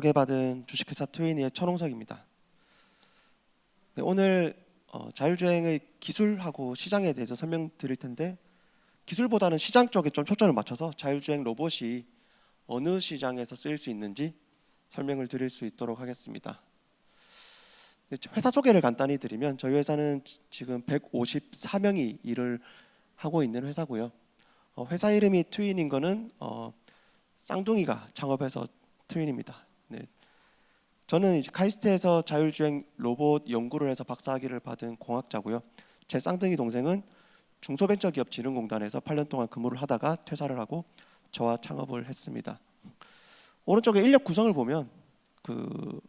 소개받은 주식회사 트윈이의 천홍석입니다. 네, 오늘 어, 자율주행의 기술하고 시장에 대해서 설명드릴 텐데 기술보다는 시장 쪽에 좀 초점을 맞춰서 자율주행 로봇이 어느 시장에서 쓰일 수 있는지 설명을 드릴 수 있도록 하겠습니다. 네, 회사 소개를 간단히 드리면 저희 회사는 지- 지금 154명이 일을 하고 있는 회사고요. 어, 회사 이름이 트윈인 거는 어, 쌍둥이가 창업해서 트윈입니다. 네. 저는 이제 카이스트에서 자율주행 로봇 연구를 해서 박사학위를 받은 공학자고요. 제 쌍둥이 동생은 중소벤처기업진흥공단에서 8년 동안 근무를 하다가 퇴사를 하고 저와 창업을 했습니다. 오른쪽에 인력 구성을 보면 그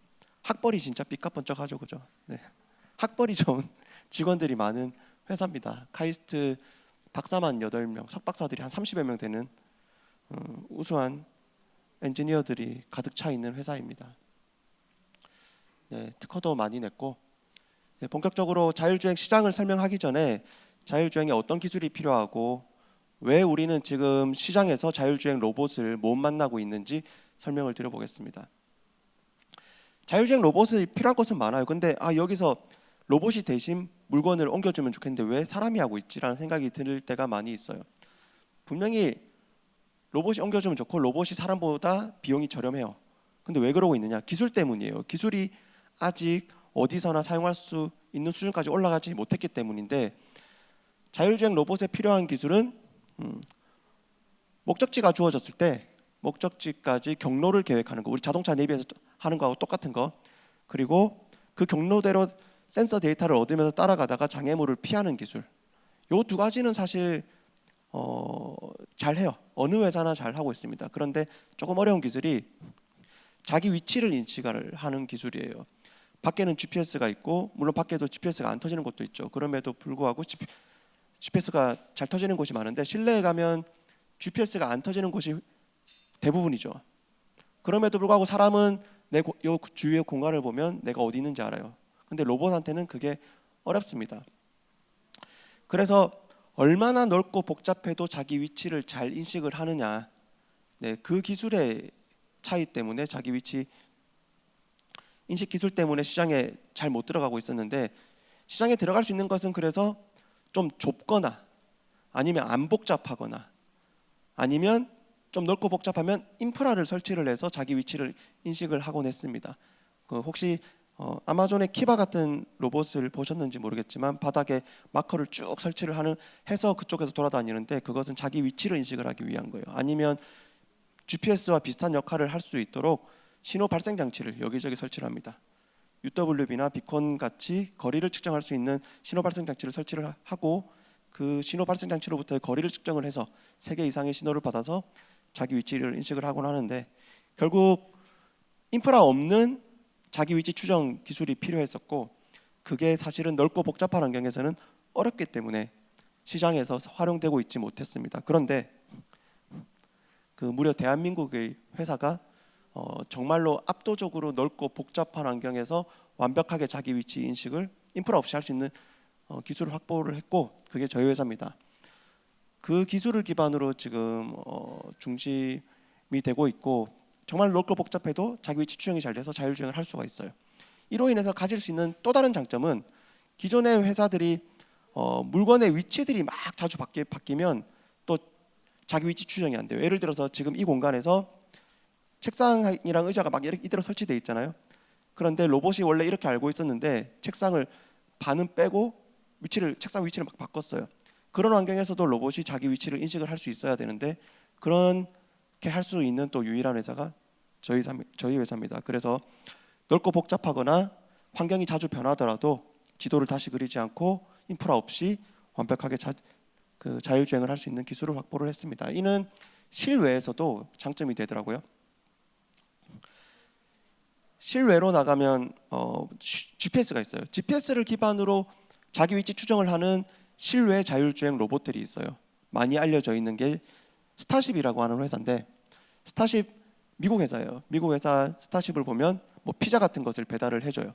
학벌이 진짜 삐까번쩍하죠, 그죠? 네. 학벌이 좋은 직원들이 많은 회사입니다. 카이스트 박사만 8명, 석박사들이 한 30여 명 되는 음, 우수한 엔지니어들이 가득 차 있는 회사입니다. 네, 특허도 많이 냈고 네, 본격적으로 자율주행 시장을 설명하기 전에 자율주행에 어떤 기술이 필요하고 왜 우리는 지금 시장에서 자율주행 로봇을 못 만나고 있는지 설명을 드려보겠습니다. 자율주행 로봇이 필요한 것은 많아요. 근데 아 여기서 로봇이 대신 물건을 옮겨주면 좋겠는데 왜 사람이 하고 있지라는 생각이 들 때가 많이 있어요. 분명히 로봇이 옮겨주면 좋고 로봇이 사람보다 비용이 저렴해요. 근데 왜 그러고 있느냐? 기술 때문이에요. 기술이 아직 어디서나 사용할 수 있는 수준까지 올라가지 못했기 때문인데 자율주행 로봇에 필요한 기술은 음, 목적지가 주어졌을 때 목적지까지 경로를 계획하는 거 우리 자동차 내비에서 하는 거하고 똑같은 거 그리고 그 경로대로 센서 데이터를 얻으면서 따라가다가 장애물을 피하는 기술 요 두 가지는 사실 어, 잘 해요 어느 회사나 잘 하고 있습니다 그런데 조금 어려운 기술이 자기 위치를 인식을 하는 기술이에요 밖에는 GPS가 있고 물론 밖에도 GPS가 안 터지는 곳도 있죠 그럼에도 불구하고 GPS가 잘 터지는 곳이 많은데 실내에 가면 GPS가 안 터지는 곳이 대부분이죠. 그럼에도 불구하고 사람은 내 요 주위의 공간을 보면 내가 어디 있는지 알아요. 근데 로봇한테는 그게 어렵습니다. 그래서 얼마나 넓고 복잡해도 자기 위치를 잘 인식을 하느냐. 네, 그 기술의 차이 때문에 자기 위치 인식 기술 때문에 시장에 잘 못 들어가고 있었는데 시장에 들어갈 수 있는 것은 그래서 좀 좁거나 아니면 안 복잡하거나 아니면 좀 넓고 복잡하면 인프라를 설치를 해서 자기 위치를 인식을 하곤 했습니다. 그 혹시 어, 아마존의 키바 같은 로봇을 보셨는지 모르겠지만 바닥에 마커를 쭉 설치를 하는 해서 그쪽에서 돌아다니는데 그것은 자기 위치를 인식을 하기 위한 거예요. 아니면 GPS와 비슷한 역할을 할 수 있도록 신호 발생 장치를 여기저기 설치를 합니다. UWB나 비콘 같이 거리를 측정할 수 있는 신호 발생 장치를 설치를 하고 그 신호 발생 장치로부터의 거리를 측정을 해서 세 개 이상의 신호를 받아서 자기 위치를 인식을 하곤 하는데 결국 인프라 없는 자기 위치 추정 기술이 필요했었고 그게 사실은 넓고 복잡한 환경에서는 어렵기 때문에 시장에서 활용되고 있지 못했습니다. 그런데 그 무려 대한민국의 회사가 어, 정말로 압도적으로 넓고 복잡한 환경에서 완벽하게 자기 위치 인식을 인프라 없이 할 수 있는 어, 기술을 확보를 했고 그게 저희 회사입니다. 그 기술을 기반으로 지금 어, 중심이 되고 있고 정말 넓고 복잡해도 자기 위치 추정이 잘 돼서 자율주행을 할 수가 있어요. 이로 인해서 가질 수 있는 또 다른 장점은 기존의 회사들이 어, 물건의 위치들이 막 자주 바뀌, 바뀌면 또 자기 위치 추정이 안 돼요. 예를 들어서 지금 이 공간에서 책상이랑 의자가 막 이대로 설치돼 있잖아요. 그런데 로봇이 원래 이렇게 알고 있었는데 책상을 반은 빼고 위치를 책상 위치를 막 바꿨어요. 그런 환경에서도 로봇이 자기 위치를 인식을 할 수 있어야 되는데 그렇게 할 수 있는 또 유일한 회사가 저희 저희 회사입니다. 그래서 넓고 복잡하거나 환경이 자주 변하더라도 지도를 다시 그리지 않고 인프라 없이 완벽하게 자, 그 자율주행을 할 수 있는 기술을 확보를 했습니다. 이는 실외에서도 장점이 되더라고요. 실외로 나가면 어, GPS가 있어요. GPS를 기반으로 자기 위치 추정을 하는 실외 자율주행 로봇들이 있어요. 많이 알려져 있는 게 스타쉽이라고 하는 회사인데 스타쉽 미국 회사예요. 미국 회사 스타쉽을 보면 뭐 피자 같은 것을 배달을 해줘요.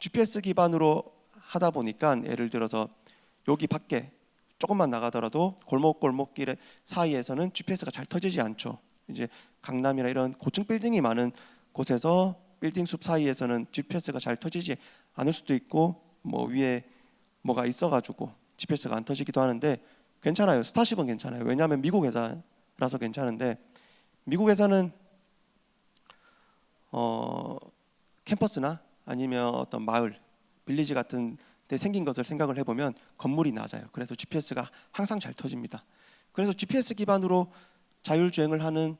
GPS 기반으로 하다 보니까 예를 들어서 여기 밖에 조금만 나가더라도 골목 골목길 사이에서는 GPS가 잘 터지지 않죠. 이제 강남이나 이런 고층 빌딩이 많은 곳에서 빌딩 숲 사이에서는 GPS가 잘 터지지 않을 수도 있고 뭐 위에 뭐가 있어가지고 GPS가 안 터지기도 하는데 괜찮아요. 스타쉽은 괜찮아요. 왜냐하면 미국 회사라서 괜찮은데 미국 회사는 어 캠퍼스나 아니면 어떤 마을, 빌리지 같은 데 생긴 것을 생각을 해보면 건물이 낮아요. 그래서 GPS가 항상 잘 터집니다. 그래서 GPS 기반으로 자율주행을 하는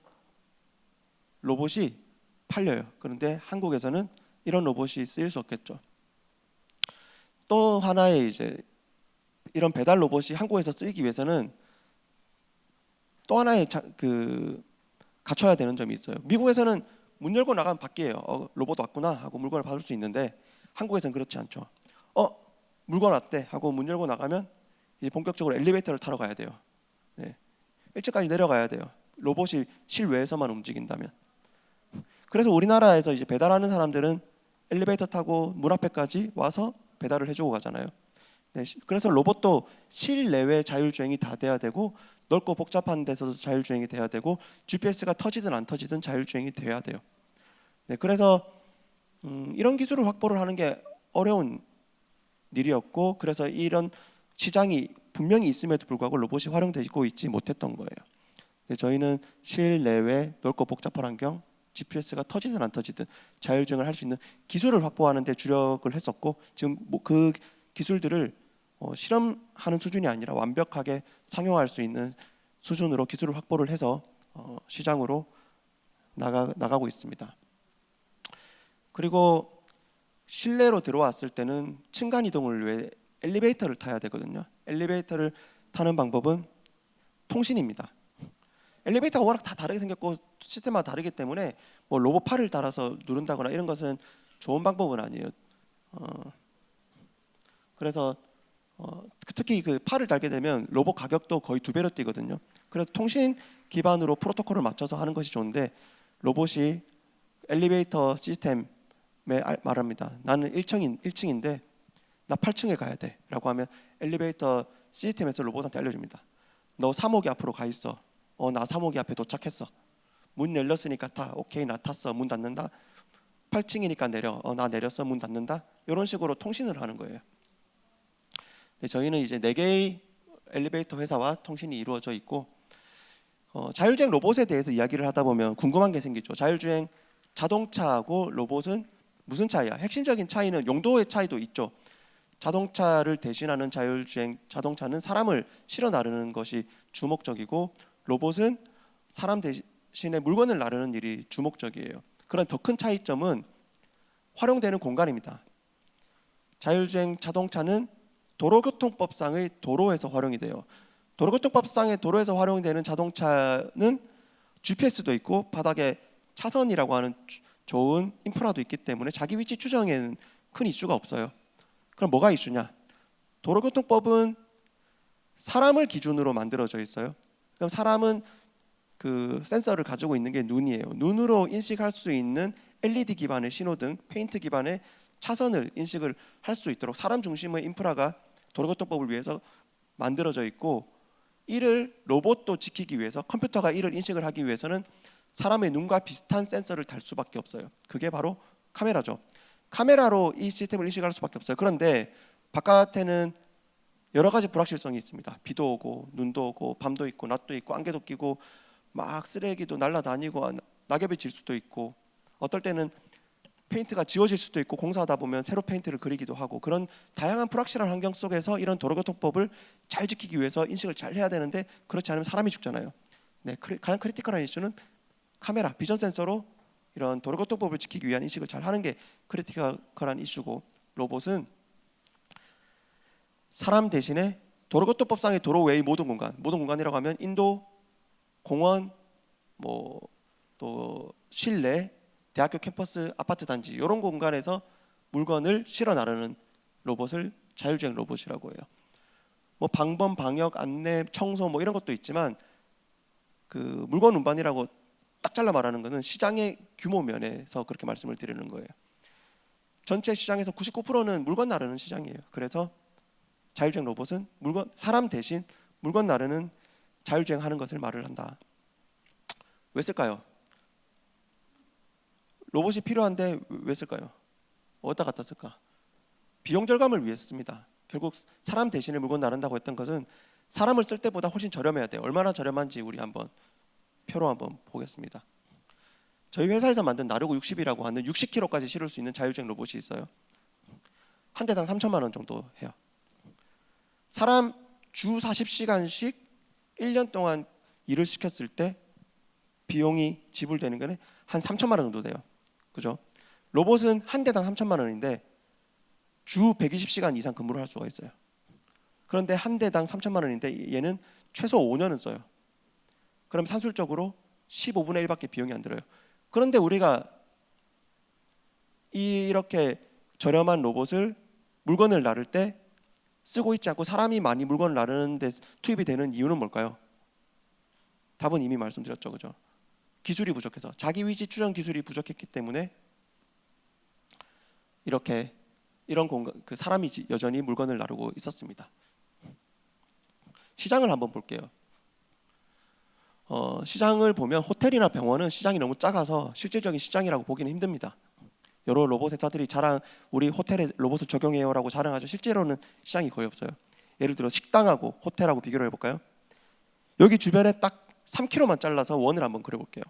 로봇이 팔려요. 그런데 한국에서는 이런 로봇이 쓰일 수 없겠죠. 또 하나의 이제 이런 배달 로봇이 한국에서 쓰이기 위해서는 또 하나의 자, 그 갖춰야 되는 점이 있어요. 미국에서는 문 열고 나가면 밖이에요. 어, 로봇 왔구나 하고 물건을 받을 수 있는데 한국에서는 그렇지 않죠. 어 물건 왔대 하고 문 열고 나가면 이제 본격적으로 엘리베이터를 타러 가야 돼요. 네. 1층까지 내려가야 돼요. 로봇이 실외에서만 움직인다면. 그래서 우리나라에서 이제 배달하는 사람들은 엘리베이터 타고 문 앞에까지 와서 배달을 해주고 가잖아요. 네, 그래서 로봇도 실내외 자율주행이 다 돼야 되고 넓고 복잡한 데서도 자율주행이 돼야 되고 GPS가 터지든 안 터지든 자율주행이 돼야 돼요. 네, 그래서 음, 이런 기술을 확보를 하는 게 어려운 일이었고 그래서 이런 시장이 분명히 있음에도 불구하고 로봇이 활용되고 있지 못했던 거예요. 네, 저희는 실내외 넓고 복잡한 환경 GPS가 터지든 안 터지든 자율주행을 할 수 있는 기술을 확보하는 데 주력을 했었고 지금 뭐 그 기술들을 어, 실험하는 수준이 아니라 완벽하게 상용할 수 있는 수준으로 기술을 확보를 해서 어, 시장으로 나가, 나가고 있습니다. 그리고 실내로 들어왔을 때는 층간 이동을 위해 엘리베이터를 타야 되거든요. 엘리베이터를 타는 방법은 통신입니다. 엘리베이터가 워낙 다 다르게 생겼고 시스템마다 다르기 때문에 뭐 로봇 팔을 달아서 누른다거나 이런 것은 좋은 방법은 아니에요. 어, 그래서 어, 특히 그 팔을 달게 되면 로봇 가격도 거의 두 배로 뛰거든요. 그래서 통신 기반으로 프로토콜을 맞춰서 하는 것이 좋은데 로봇이 엘리베이터 시스템에 말합니다. 나는 1층인 1층인데 나 8층에 가야 돼라고 하면 엘리베이터 시스템에서 로봇한테 알려줍니다. 너 3호기 앞으로 가 있어. 어, 나 3호기 앞에 도착했어. 문 열렸으니까 타. 오케이, 나 탔어. 문 닫는다. 8층이니까 내려. 어, 나 내렸어. 문 닫는다. 이런 식으로 통신을 하는 거예요. 저희는 이제 네 개의 엘리베이터 회사와 통신이 이루어져 있고 어, 자율주행 로봇에 대해서 이야기를 하다 보면 궁금한 게 생기죠. 자율주행 자동차하고 로봇은 무슨 차이야? 핵심적인 차이는 용도의 차이도 있죠. 자동차를 대신하는 자율주행 자동차는 사람을 실어 나르는 것이 주목적이고 로봇은 사람 대신에 물건을 나르는 일이 주목적이에요. 그런 더 큰 차이점은 활용되는 공간입니다. 자율주행 자동차는 도로교통법상의 도로에서 활용이 돼요. 도로교통법상의 도로에서 활용되는 자동차는 GPS도 있고 바닥에 차선이라고 하는 좋은 인프라도 있기 때문에 자기 위치 추정에는 큰 이슈가 없어요. 그럼 뭐가 이슈냐? 도로교통법은 사람을 기준으로 만들어져 있어요. 그럼 사람은 그 센서를 가지고 있는 게 눈이에요. 눈으로 인식할 수 있는 LED 기반의 신호등, 페인트 기반의 차선을 인식을 할 수 있도록 사람 중심의 인프라가 도로교통법을 위해서 만들어져 있고 이를 로봇도 지키기 위해서 컴퓨터가 이를 인식을 하기 위해서는 사람의 눈과 비슷한 센서를 달 수밖에 없어요. 그게 바로 카메라죠. 카메라로 이 시스템을 인식할 수밖에 없어요. 그런데 바깥에는 여러 가지 불확실성이 있습니다. 비도 오고 눈도 오고 밤도 있고 낮도 있고 안개도 끼고 막 쓰레기도 날아다니고 낙엽이 질 수도 있고 어떨 때는 페인트가 지워질 수도 있고 공사하다 보면 새로 페인트를 그리기도 하고 그런 다양한 불확실한 환경 속에서 이런 도로교통법을 잘 지키기 위해서 인식을 잘 해야 되는데 그렇지 않으면 사람이 죽잖아요. 네, 가장 critical한 이슈는 카메라, 비전 센서로 이런 도로교통법을 지키기 위한 인식을 잘 하는 게 critical한 이슈고 로봇은 사람 대신에 도로교통법상의 도로 외의 모든 공간, 모든 공간이라고 하면 인도, 공원, 뭐 또 실내 대학교 캠퍼스 아파트 단지 이런 공간에서 물건을 실어 나르는 로봇을 자율주행 로봇이라고 해요. 뭐 방범, 방역, 안내, 청소 뭐 이런 것도 있지만 그 물건 운반이라고 딱 잘라 말하는 것은 시장의 규모 면에서 그렇게 말씀을 드리는 거예요. 전체 시장에서 99%는 물건 나르는 시장이에요. 그래서 자율주행 로봇은 물건 사람 대신 물건 나르는 자율주행하는 것을 말을 한다. 왜 쓸까요? 로봇이 필요한데 왜 쓸까요? 어디다 갖다 쓸까? 비용 절감을 위해 씁니다. 결국 사람 대신에 물건 나른다고 했던 것은 사람을 쓸 때보다 훨씬 저렴해야 돼요. 얼마나 저렴한지 우리 한번 표로 한번 보겠습니다. 저희 회사에서 만든 나르고 60이라고 하는 60kg까지 실을 수 있는 자율주행 로봇이 있어요. 한 대당 3천만 원 정도 해요. 사람 주 40시간씩 1년 동안 일을 시켰을 때 비용이 지불되는 거는 한 3천만 원 정도 돼요. 그죠? 로봇은 한 대당 3천만 원인데 주 120시간 이상 근무를 할 수가 있어요. 그런데 한 대당 3천만 원인데 얘는 최소 5년은 써요. 그럼 산술적으로 15분의 1밖에 비용이 안 들어요. 그런데 우리가 이렇게 저렴한 로봇을 물건을 나를 때 쓰고 있지 않고 사람이 많이 물건을 나르는 데 투입이 되는 이유는 뭘까요? 답은 이미 말씀드렸죠, 그죠? 기술이 부족해서 자기 위치 추정 기술이 부족했기 때문에 이렇게 이런 공간 그 사람이 지- 여전히 물건을 나르고 있었습니다. 시장을 한번 볼게요. 어, 시장을 보면 호텔이나 병원은 시장이 너무 작아서 실질적인 시장이라고 보기는 힘듭니다. 여러 로봇 회사들이 자랑 우리 호텔에 로봇을 적용해요라고 자랑하죠. 실제로는 시장이 거의 없어요. 예를 들어 식당하고 호텔하고 비교를 해볼까요? 여기 주변에 딱 3km만 잘라서 원을 한번 그려볼게요.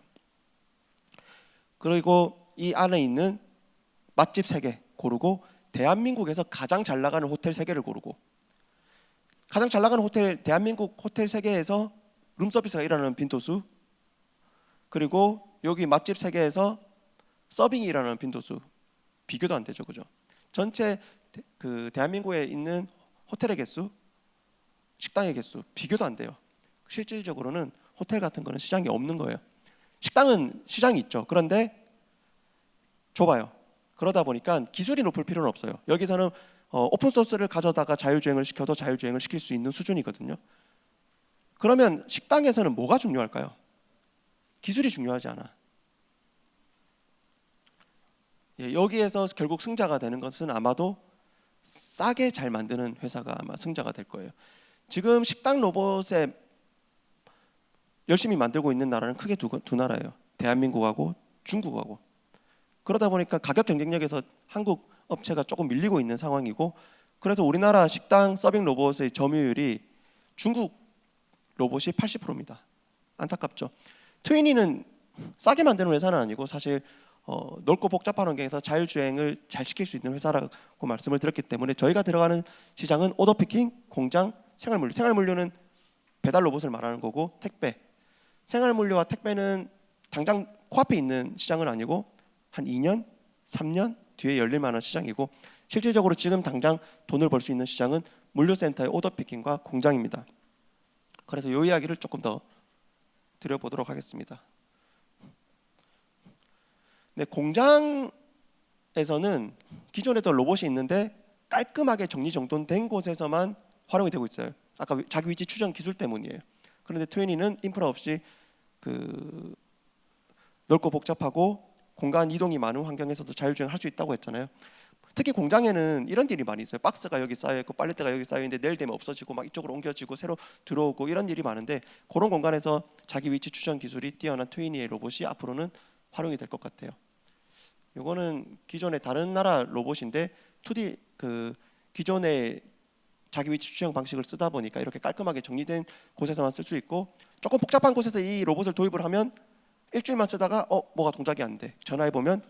그리고 이 안에 있는 맛집 세개 고르고 대한민국에서 가장 잘 나가는 호텔 세 개를 고르고 가장 잘 나가는 호텔 대한민국 호텔 세 개에서 룸서비스가 일어나는 빈도수 그리고 여기 맛집 세 개에서 서빙이 일어나는 빈도수 비교도 안 되죠, 그죠? 전체 대- 그 대한민국에 있는 호텔의 개수, 식당의 개수 비교도 안 돼요. 실질적으로는 호텔 같은 거는 시장이 없는 거예요. 식당은 시장이 있죠. 그런데 좁아요. 그러다 보니까 기술이 높을 필요는 없어요. 여기서는 어, 오픈 소스를 가져다가 자율주행을 시켜도 자율주행을 시킬 수 있는 수준이거든요. 그러면 식당에서는 뭐가 중요할까요? 기술이 중요하지 않아. 예, 여기에서 결국 승자가 되는 것은 아마도 싸게 잘 만드는 회사가 아마 승자가 될 거예요. 지금 식당 로봇에 열심히 만들고 있는 나라는 크게 두, 두 나라예요. 대한민국하고 중국하고. 그러다 보니까 가격 경쟁력에서 한국 업체가 조금 밀리고 있는 상황이고 그래서 우리나라 식당 서빙 로봇의 점유율이 중국 로봇이 80%입니다. 안타깝죠. 트위니는 싸게 만드는 회사는 아니고 사실 어, 넓고 복잡한 환경에서 자율주행을 잘 시킬 수 있는 회사라고 말씀을 드렸기 때문에 저희가 들어가는 시장은 오더피킹, 공장, 생활물류. 생활물류는 배달 로봇을 말하는 거고 택배. 생활물류와 택배는 당장 코앞에 있는 시장은 아니고 한 2년, 3년 뒤에 열릴 만한 시장이고 실질적으로 지금 당장 돈을 벌 수 있는 시장은 물류센터의 오더피킹과 공장입니다. 그래서 이 이야기를 조금 더 드려보도록 하겠습니다. 네, 공장에서는 기존에도 로봇이 있는데 깔끔하게 정리정돈된 곳에서만 활용이 되고 있어요. 아까 위- 자기 위치 추정 기술 때문이에요. 그런데 트윈이는 인프라 없이 그 넓고 복잡하고 공간 이동이 많은 환경에서도 자율주행할 수 있다고 했잖아요. 특히 공장에는 이런 일이 많이 있어요. 박스가 여기 쌓여 있고 빨래대가 여기 쌓여 있는데 내일 되면 없어지고 막 이쪽으로 옮겨지고 새로 들어오고 이런 일이 많은데 그런 공간에서 자기 위치 추정 기술이 뛰어난 트위니의 로봇이 앞으로는 활용이 될 것 같아요. 이거는 기존의 다른 나라 로봇인데 2D 그 기존의 자기 위치 추정 방식을 쓰다 보니까 이렇게 깔끔하게 정리된 곳에서만 쓸 수 있고 조금 복잡한 곳에서 이 로봇을 도입을 하면 일주일만 쓰다가 어 뭐가 동작이 안 돼. 전화해 보면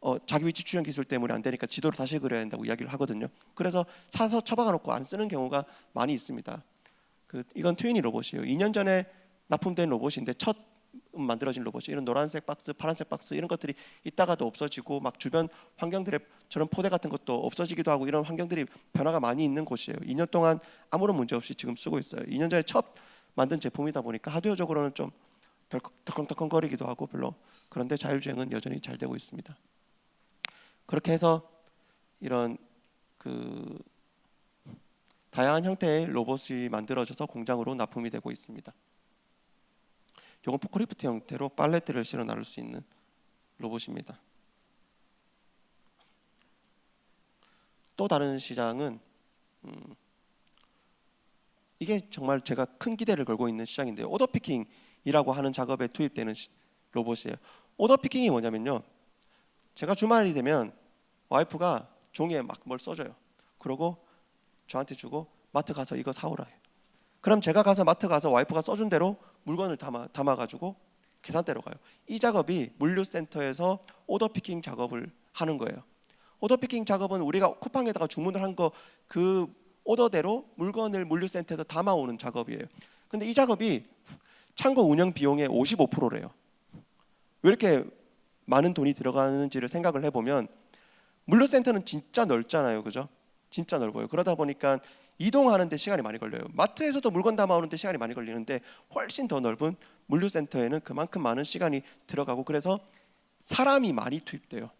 어, 자기 위치 추정 기술 때문에 안 되니까 지도를 다시 그려야 된다고 이야기를 하거든요. 그래서 사서 처박아 놓고 안 쓰는 경우가 많이 있습니다. 그 이건 트윈이 로봇이에요. 2년 전에 납품된 로봇인데 첫 만들어진 로봇이 이런 노란색 박스, 파란색 박스 이런 것들이 있다가도 없어지고 막 주변 환경들의 저런 포대 같은 것도 없어지기도 하고 이런 환경들이 변화가 많이 있는 곳이에요. 2년 동안 아무런 문제 없이 지금 쓰고 있어요. 2년 전에 첫 만든 제품이다 보니까 하드웨어적으로는 좀 덜컹덜컹거리기도 하고 별로 그런데 자율주행은 여전히 잘 되고 있습니다. 그렇게 해서 이런 그 다양한 형태의 로봇이 만들어져서 공장으로 납품이 되고 있습니다. 이건 포크리프트 형태로 팔레트를 실어 나를 수 있는 로봇입니다. 또 다른 시장은 음, 이게 정말 제가 큰 기대를 걸고 있는 시장인데요. order picking이 picking이라고 하는 작업에 투입되는 시- 로봇이에요. order picking이 뭐냐면요. 제가 주말이 되면 와이프가 종이에 막 뭘 써줘요. 그러고 저한테 주고 마트 가서 이거 사오라 해요. 그럼 제가 가서 마트 가서 와이프가 써준 대로 물건을 담아 담아 가지고 계산대로 가요. 이 작업이 물류센터에서 order picking 작업을 하는 거예요. order picking 작업은 우리가 쿠팡에다가 주문을 한 거 그 order대로 물건을 물류센터에서 담아오는 작업이에요. 근데 이 작업이 창고 운영 비용의 55%래요. 왜 이렇게 많은 돈이 들어가는지를 생각을 해보면 물류센터는 진짜 넓잖아요, 그죠? 진짜 넓어요. 그러다 보니까 이동하는 데 시간이 많이 걸려요. 마트에서도 물건 담아오는 데 시간이 많이 걸리는데 훨씬 더 넓은 물류센터에는 그만큼 많은 시간이 들어가고 그래서 사람이 많이 투입돼요.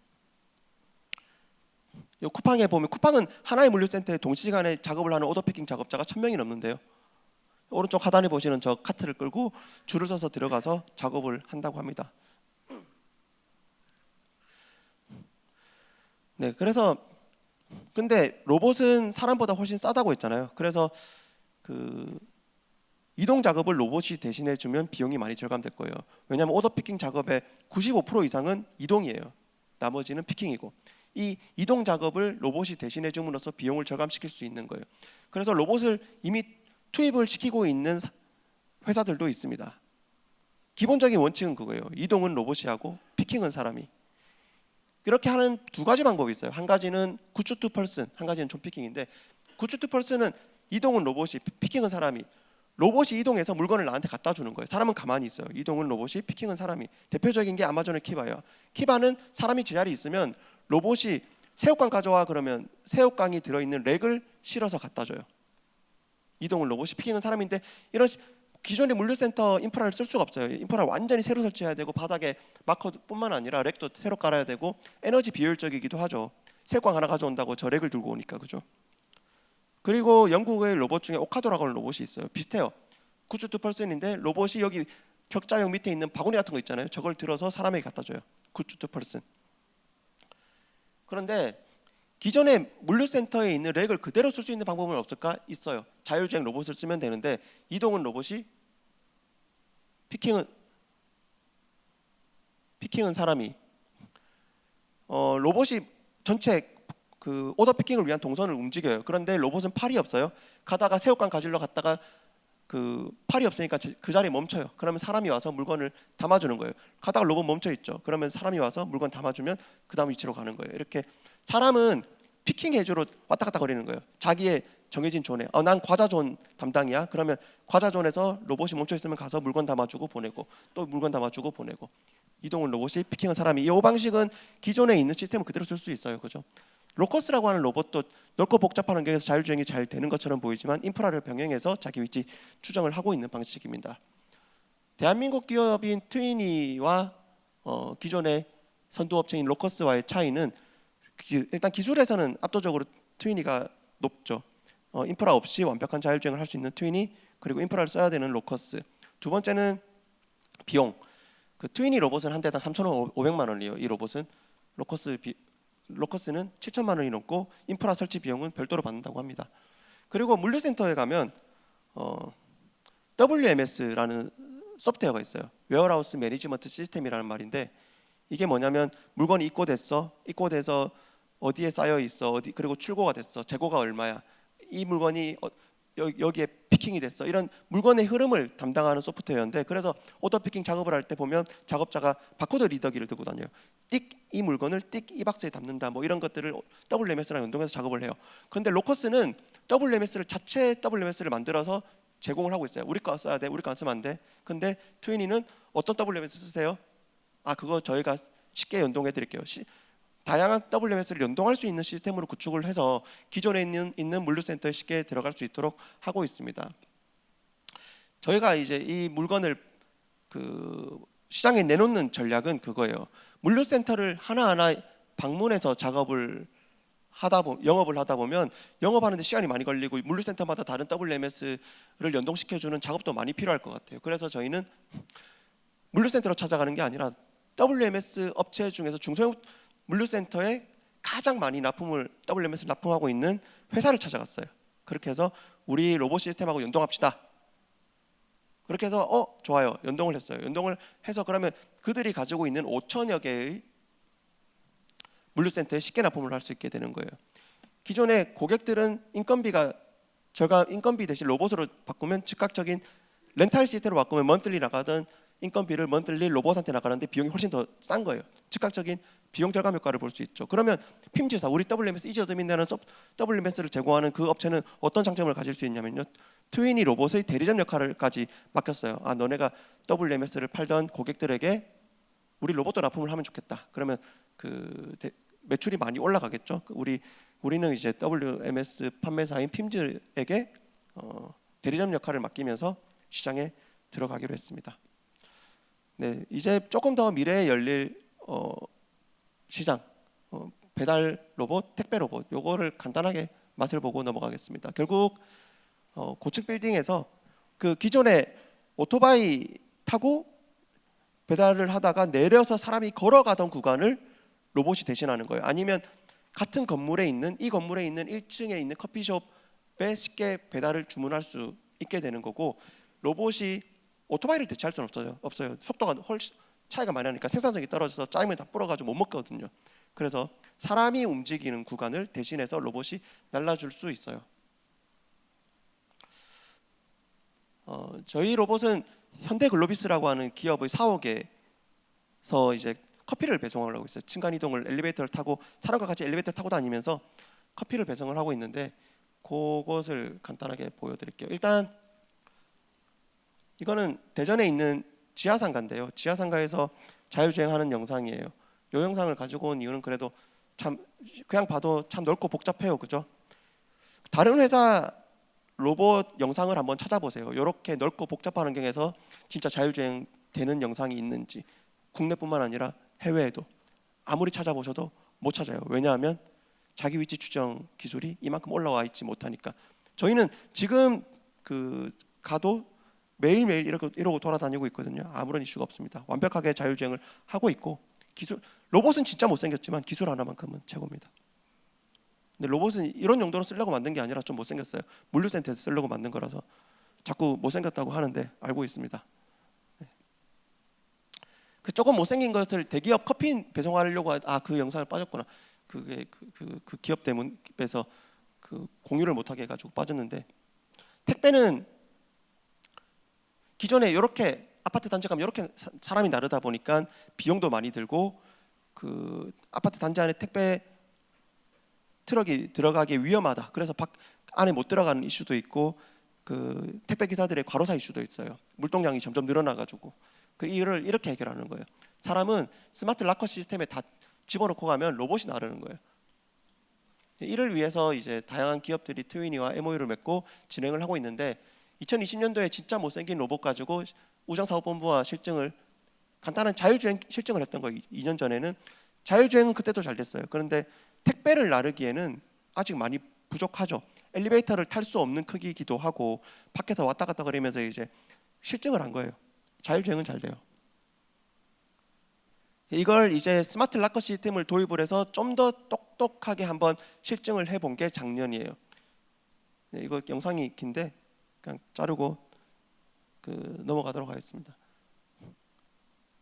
이 쿠팡에 보면 쿠팡은 하나의 물류센터에 동시간에 작업을 하는 오더피킹 작업자가 천 명이 넘는데요. 오른쪽 하단에 보시는 저 카트를 끌고 줄을 서서 들어가서 작업을 한다고 합니다. 네, 그래서 근데 로봇은 사람보다 훨씬 싸다고 했잖아요. 그래서 그 이동 작업을 로봇이 대신해 주면 비용이 많이 절감될 거예요. 왜냐하면 오더 피킹 작업의 95% 이상은 이동이에요. 나머지는 피킹이고 이 이동 작업을 로봇이 대신해 줌으로써 비용을 절감시킬 수 있는 거예요. 그래서 로봇을 이미 투입을 시키고 있는 사- 회사들도 있습니다. 기본적인 원칙은 그거예요. 이동은 로봇이 하고 picking은 사람이. 이렇게 하는 두 가지 방법이 있어요. 한 가지는 goods to person, 한 가지는 zone picking인데 goods to person은 이동은 로봇이, 피- picking은 사람이. 로봇이 이동해서 물건을 나한테 갖다 주는 거예요. 사람은 가만히 있어요. 이동은 로봇이, picking은 사람이. 대표적인 게 아마존의 키바예요. 키바는 사람이 제자리에 있으면 로봇이 새우깡 가져와 그러면 새우깡이 들어있는 렉을 실어서 갖다 줘요. 이동은 로봇이, 피킹은 사람인데 이런 시- 기존의 물류센터 인프라를 쓸 수가 없어요. 인프라를 완전히 새로 설치해야 되고 바닥에 마커뿐만 아니라 렉도 새로 깔아야 되고 에너지 비효율적이기도 하죠. 새우깡 하나 가져온다고 저 렉을 들고 오니까 그죠. 그리고 영국의 로봇 중에 오카도라고 하는 로봇이 있어요. 비슷해요. 구추투 펄슨인데 로봇이 여기 격자형 밑에 있는 바구니 같은 거 있잖아요. 저걸 들어서 사람에게 갖다 줘요. 구추투 펄슨. 그런데 기존의 물류센터에 있는 렉을 그대로 쓸 수 있는 방법은 없을까? 있어요. 자율주행 로봇을 쓰면 되는데 이동은 로봇이 피킹은 피킹은 사람이 어, 로봇이 전체 그 오더 피킹을 위한 동선을 움직여요. 그런데 로봇은 팔이 없어요. 가다가 새우깡 가지러 갔다가 그 팔이 없으니까 저- 그 자리에 멈춰요. 그러면 사람이 와서 물건을 담아주는 거예요. 가다가 로봇 멈춰 있죠. 그러면 사람이 와서 물건 담아주면 그 다음 위치로 가는 거예요. 이렇게 사람은 picking 해주로 왔다 갔다 거리는 거예요. 자기의 정해진 zone에 어, 난 과자 존 담당이야. 그러면 과자 zone에서 로봇이 멈춰 있으면 가서 물건 담아주고 보내고 또 물건 담아주고 보내고 이동은 로봇이 picking은 사람이 이 방식은 기존에 있는 시스템을 그대로 쓸 수 있어요. 그죠? 로커스라고 하는 로봇도 넓고 복잡한 환경에서 자율주행이 잘 되는 것처럼 보이지만 인프라를 병행해서 자기 위치 추정을 하고 있는 방식입니다. 대한민국 기업인 트위니와 어, 기존의 선도업체인 로커스와의 차이는 기- 일단 기술에서는 압도적으로 트위니가 높죠. 어, 인프라 없이 완벽한 자율주행을 할 수 있는 트위니 그리고 인프라를 써야 되는 로커스. 두 번째는 비용. 그 트위니 로봇은 한 대당 3,500만 원이에요. 이 로봇은 로커스 비, 로커스는 7천만 원이 넘고 인프라 설치 비용은 별도로 받는다고 합니다. 그리고 물류센터에 가면 어, WMS라는 소프트웨어가 있어요. warehouse management system이라는 말인데 이게 뭐냐면 물건이 입고됐어, 입고돼서 어디에 쌓여 있어, 어디 그리고 출고가 됐어, 재고가 얼마야, 이 물건이 어, 여, 여기에 picking이 됐어 이런 물건의 흐름을 담당하는 소프트웨어인데 그래서 order picking 작업을 할 때 보면 작업자가 바코드 리더기를 들고 다녀요. 띡 이 물건을 띡 이 박스에 담는다 뭐 이런 것들을 WMS랑 연동해서 작업을 해요. 그런데 로커스는 WMS를 자체 WMS를 만들어서 제공을 하고 있어요. 우리 거 써야 돼, 우리 거 안 쓰면 안 돼. 근데 트위니는 어떤 WMS 쓰세요? 아 그거 저희가 쉽게 연동해 드릴게요. 시, 다양한 WMS를 연동할 수 있는 시스템으로 구축을 해서 기존에 있는, 있는 물류센터에 쉽게 들어갈 수 있도록 하고 있습니다. 저희가 이제 이 물건을 그 시장에 내놓는 전략은 그거예요. 물류센터를 하나하나 방문해서 작업을 하다 보 영업을 하다 보면 영업하는데 시간이 많이 걸리고 물류센터마다 다른 WMS를 연동시켜주는 작업도 많이 필요할 것 같아요. 그래서 저희는 물류센터로 찾아가는 게 아니라 WMS 업체 중에서 중소형 물류센터에 가장 많이 납품을 WMS 를 납품하고 있는 회사를 찾아갔어요. 그렇게 해서 우리 로봇 시스템하고 연동합시다. 그렇게 해서 어 좋아요 연동을 했어요. 연동을 해서 그러면 그들이 가지고 있는 5천여 개의 물류센터에 쉽게 납품을 할 수 있게 되는 거예요. 기존의 고객들은 인건비가 절감 인건비 대신 로봇으로 바꾸면 즉각적인 렌탈 시스템으로 바꾸면 monthly 나가던 인건비를 monthly 로봇한테 나가는데 비용이 훨씬 더 싼 거예요. 즉각적인 비용 절감 효과를 볼 수 있죠. 그러면 핌지사 우리 WMS 이지 어드민이라는 WMS를 제공하는 그 업체는 어떤 장점을 가질 수 있냐면요. 트윈이 로봇의 대리점 역할을까지 맡겼어요. 아 너네가 WMS를 팔던 고객들에게 우리 로봇도 납품을 하면 좋겠다. 그러면 그 대, 매출이 많이 올라가겠죠. 그 우리 우리는 이제 WMS 판매사인 핌즈에게 어, 대리점 역할을 맡기면서 시장에 들어가기로 했습니다. 네, 이제 조금 더 미래에 열릴 어, 시장 어, 배달 로봇, 택배 로봇 요거를 간단하게 맛을 보고 넘어가겠습니다. 결국 어, 고층 빌딩에서 그 기존에 오토바이 타고 배달을 하다가 내려서 사람이 걸어가던 구간을 로봇이 대신하는 거예요. 아니면 같은 건물에 있는 이 건물에 있는 1층에 있는 커피숍에 쉽게 배달을 주문할 수 있게 되는 거고 로봇이 오토바이를 대체할 수는 없어요. 없어요. 속도가 훨씬 차이가 많이 나니까 생산성이 떨어져서 짜임을 다 불어가지고 못 먹거든요. 그래서 사람이 움직이는 구간을 대신해서 로봇이 날라줄 수 있어요. 어, 저희 로봇은 현대글로비스라고 하는 기업의 사옥에서 이제 커피를 배송을 하고 있어요. 층간 이동을 엘리베이터를 타고 사람과 같이 엘리베이터 타고 다니면서 커피를 배송을 하고 있는데 그것을 간단하게 보여드릴게요. 일단 이거는 대전에 있는 지하상가인데요. 지하상가에서 자율주행하는 영상이에요. 이 영상을 가지고 온 이유는 그래도 참 그냥 봐도 참 넓고 복잡해요, 그죠? 다른 회사 로봇 영상을 한번 찾아보세요. 이렇게 넓고 복잡한 환경에서 진짜 자율주행 되는 영상이 있는지 국내뿐만 아니라 해외에도 아무리 찾아보셔도 못 찾아요. 왜냐하면 자기 위치 추정 기술이 이만큼 올라와 있지 못하니까 저희는 지금 그 가도 매일매일 이렇게 이러고 돌아다니고 있거든요. 아무런 이슈가 없습니다. 완벽하게 자율주행을 하고 있고 기술 로봇은 진짜 못생겼지만 기술 하나만큼은 최고입니다. 근데 로봇은 이런 용도로 쓰려고 만든 게 아니라 좀 못생겼어요. 물류센터에서 쓰려고 만든 거라서 자꾸 못생겼다고 하는데 알고 있습니다. 그 조금 못생긴 것을 대기업 커피 배송하려고 아 그 영상을 빠졌구나. 그게 그, 그, 그 기업 때문에서 그 공유를 못하게 해가지고 빠졌는데 택배는 기존에 이렇게 아파트 단지 가면 이렇게 사람이 나르다 보니까 비용도 많이 들고 그 아파트 단지 안에 택배 트럭이 들어가기 위험하다. 그래서 밖 안에 못 들어가는 이슈도 있고 그 택배 기사들의 과로사 이슈도 있어요. 물동량이 점점 늘어나가지고 그 이를 이렇게 해결하는 거예요. 사람은 smart locker system에 다 집어넣고 가면 로봇이 나르는 거예요. 이를 위해서 이제 다양한 기업들이 트위니와 MOU를 맺고 진행을 하고 있는데 2020년도에 진짜 못생긴 로봇 가지고 우정사업본부와 실증을 간단한 자율주행 실증을 했던 거예요. 2년 전에는 자율주행은 그때도 잘 됐어요. 그런데 택배를 나르기에는 아직 많이 부족하죠. 엘리베이터를 탈 수 없는 크기이기도 하고 밖에서 왔다 갔다 거리면서 이제 실증을 한 거예요. 자율주행은 잘 돼요. 이걸 이제 smart locker system을 도입을 해서 좀 더 똑똑하게 한번 실증을 해본 게 작년이에요. 네, 이거 영상이 긴데 그냥 자르고 그 넘어가도록 하겠습니다.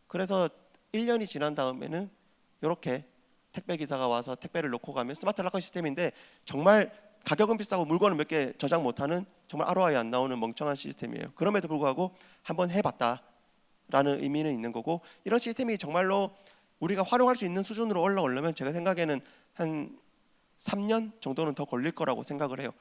그래서 1년이 지난 다음에는 이렇게 택배 기사가 와서 택배를 놓고 가면 smart locker system인데 정말 가격은 비싸고 물건을 몇 개 저장 못하는 정말 ROI 안 나오는 멍청한 시스템이에요. 그럼에도 불구하고 한번 해봤다라는 의미는 있는 거고 이런 시스템이 정말로 우리가 활용할 수 있는 수준으로 올라오려면 제가 생각에는 한 3년 정도는 더 걸릴 거라고 생각을 해요.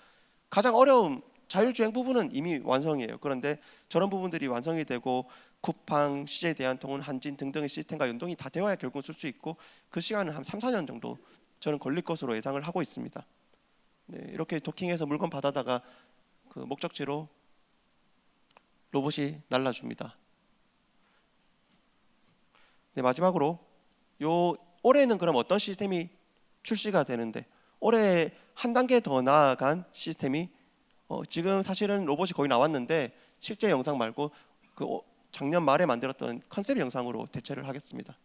가장 어려운 자율주행 부분은 이미 완성이에요. 그런데 저런 부분들이 완성이 되고 쿠팡, CJ 대한통운, 한진 등등의 시스템과 연동이 다 되어야 결국 쓸 수 있고 그 시간은 한 3, 4년 정도 저는 걸릴 것으로 예상을 하고 있습니다. 네, 이렇게 도킹해서 물건 받아다가 그 목적지로 로봇이 날라줍니다. 네, 마지막으로 요 올해는 그럼 어떤 시스템이 출시가 되는데 올해 한 단계 더 나아간 시스템이 어, 지금 사실은 로봇이 거의 나왔는데 실제 영상 말고 그 작년 말에 만들었던 컨셉 영상으로 대체를 하겠습니다.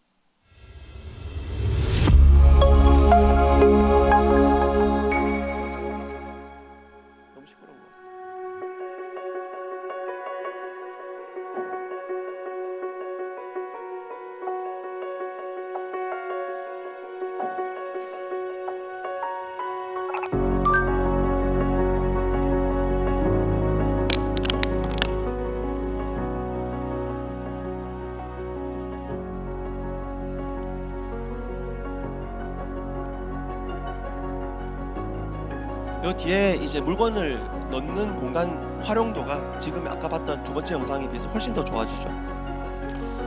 이제 물건을 넣는 공간 활용도가 지금 아까 봤던 두 번째 영상에 비해서 훨씬 더 좋아지죠.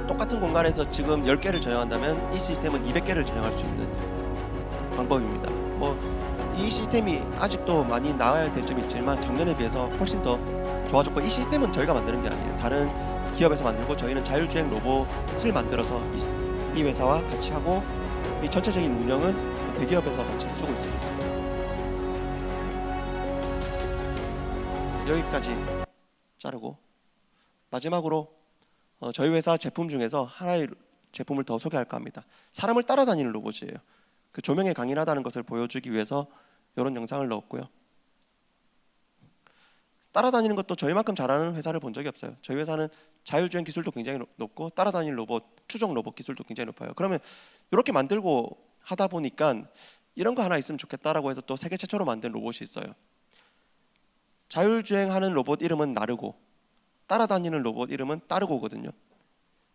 똑같은 공간에서 지금 10개를 저장한다면 이 시스템은 200개를 저장할 수 있는 방법입니다. 뭐 이 시스템이 아직도 많이 나아야 될 점이 있지만 작년에 비해서 훨씬 더 좋아졌고 이 시스템은 저희가 만드는 게 아니에요. 다른 기업에서 만들고 저희는 자율주행 로봇을 만들어서 이, 이 회사와 같이 하고 이 전체적인 운영은 대기업에서 같이 해주고 있습니다. 여기까지 자르고 마지막으로 어, 저희 회사 제품 중에서 하나의 제품을 더 소개할까 합니다. 사람을 따라다니는 로봇이에요. 그 조명에 강인하다는 것을 보여주기 위해서 이런 영상을 넣었고요. 따라다니는 것도 저희만큼 잘하는 회사를 본 적이 없어요. 저희 회사는 자율주행 기술도 굉장히 높- 높고 따라다니는 로봇, 추종 로봇 기술도 굉장히 높아요. 그러면 이렇게 만들고 하다 보니까 이런 거 하나 있으면 좋겠다라고 해서 또 세계 최초로 만든 로봇이 있어요. 자율주행하는 로봇 이름은 나르고 따라다니는 로봇 이름은 따르고거든요.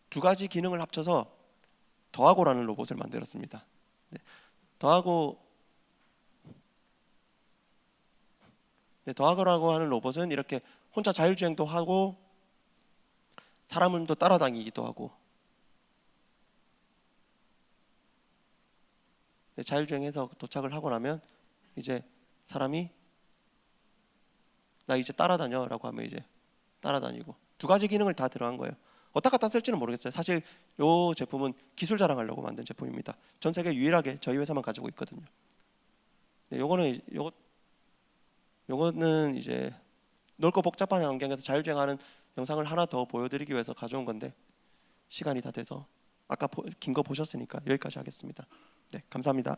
두 가지 기능을 합쳐서 더하고라는 로봇을 만들었습니다. 네, 더하고 네, 더하고라고 하는 로봇은 이렇게 혼자 자율주행도 하고 사람을 또 따라다니기도 하고 네, 자율주행해서 도착을 하고 나면 이제 사람이 나 이제 따라다녀 라고 하면 이제 따라다니고 두 가지 기능을 다 들어간 거예요. 어디다 갖다 쓸지는 모르겠어요. 사실 이 제품은 기술 자랑하려고 만든 제품입니다. 전 세계 유일하게 저희 회사만 가지고 있거든요. 네, 요거는 이- 요거 요거는 이제 넓고 복잡한 환경에서 자율주행하는 영상을 하나 더 보여드리기 위해서 가져온 건데 시간이 다 돼서 아까 긴 거 보셨으니까 여기까지 하겠습니다. 네, 감사합니다.